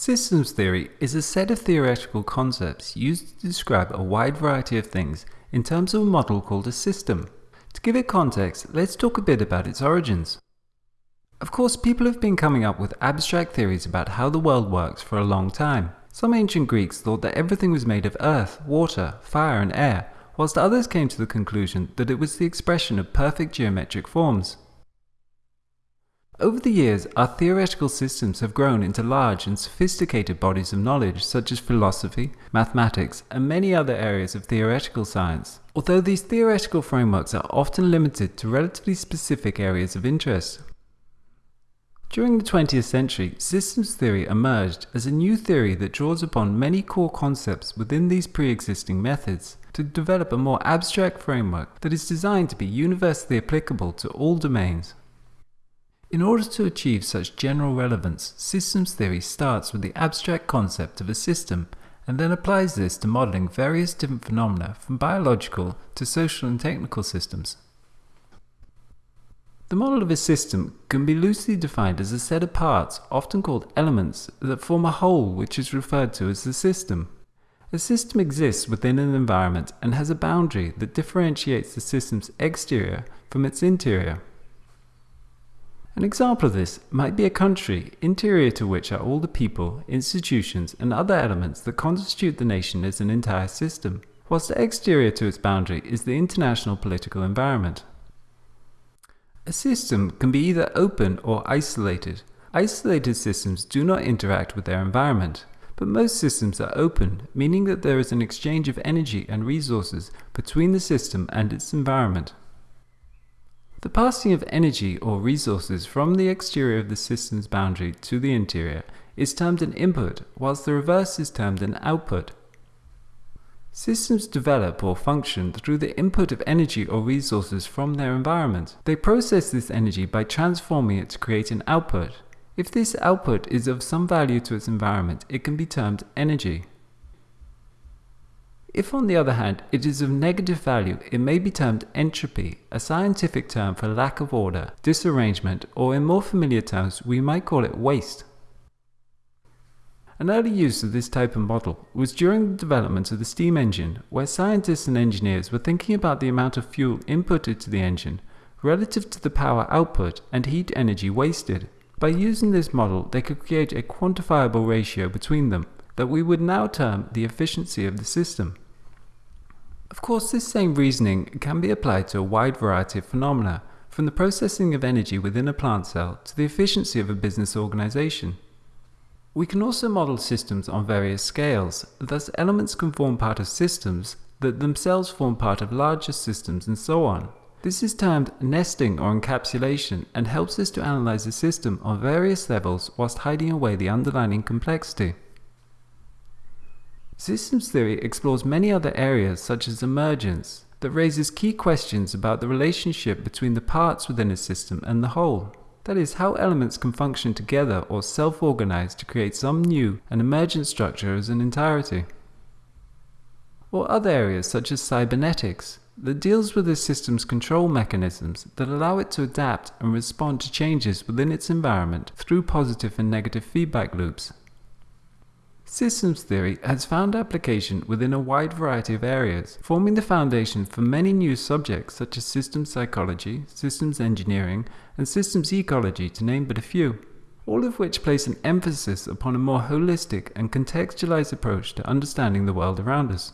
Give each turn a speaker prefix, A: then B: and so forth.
A: Systems theory is a set of theoretical concepts used to describe a wide variety of things in terms of a model called a system. To give it context, let's talk a bit about its origins. Of course, people have been coming up with abstract theories about how the world works for a long time. Some ancient Greeks thought that everything was made of earth, water, fire and air, whilst others came to the conclusion that it was the expression of perfect geometric forms. Over the years, our theoretical systems have grown into large and sophisticated bodies of knowledge such as philosophy, mathematics, and many other areas of theoretical science. Although these theoretical frameworks are often limited to relatively specific areas of interest. During the 20th century, systems theory emerged as a new theory that draws upon many core concepts within these pre-existing methods to develop a more abstract framework that is designed to be universally applicable to all domains. In order to achieve such general relevance, systems theory starts with the abstract concept of a system and then applies this to modeling various different phenomena from biological to social and technical systems. The model of a system can be loosely defined as a set of parts, often called elements, that form a whole which is referred to as the system. A system exists within an environment and has a boundary that differentiates the system's exterior from its interior. An example of this might be a country, interior to which are all the people, institutions, and other elements that constitute the nation as an entire system, whilst the exterior to its boundary is the international political environment. A system can be either open or isolated. Isolated systems do not interact with their environment, but most systems are open, meaning that there is an exchange of energy and resources between the system and its environment. The passing of energy or resources from the exterior of the system's boundary to the interior is termed an input, whilst the reverse is termed an output. Systems develop or function through the input of energy or resources from their environment. They process this energy by transforming it to create an output. If this output is of some value to its environment, it can be termed energy. If on the other hand it is of negative value, it may be termed entropy, a scientific term for lack of order, disarrangement, or in more familiar terms we might call it waste. An early use of this type of model was during the development of the steam engine, where scientists and engineers were thinking about the amount of fuel inputted to the engine relative to the power output and heat energy wasted. By using this model, they could create a quantifiable ratio between them that we would now term the efficiency of the system. Of course, this same reasoning can be applied to a wide variety of phenomena, from the processing of energy within a plant cell to the efficiency of a business organization. We can also model systems on various scales, thus elements can form part of systems that themselves form part of larger systems and so on. This is termed nesting or encapsulation and helps us to analyze a system on various levels whilst hiding away the underlying complexity. Systems theory explores many other areas such as emergence that raises key questions about the relationship between the parts within a system and the whole. That is, how elements can function together or self-organize to create some new and emergent structure as an entirety. Or other areas such as cybernetics that deals with a system's control mechanisms that allow it to adapt and respond to changes within its environment through positive and negative feedback loops. Systems theory has found application within a wide variety of areas, forming the foundation for many new subjects such as systems psychology, systems engineering, and systems ecology to name but a few, all of which place an emphasis upon a more holistic and contextualized approach to understanding the world around us.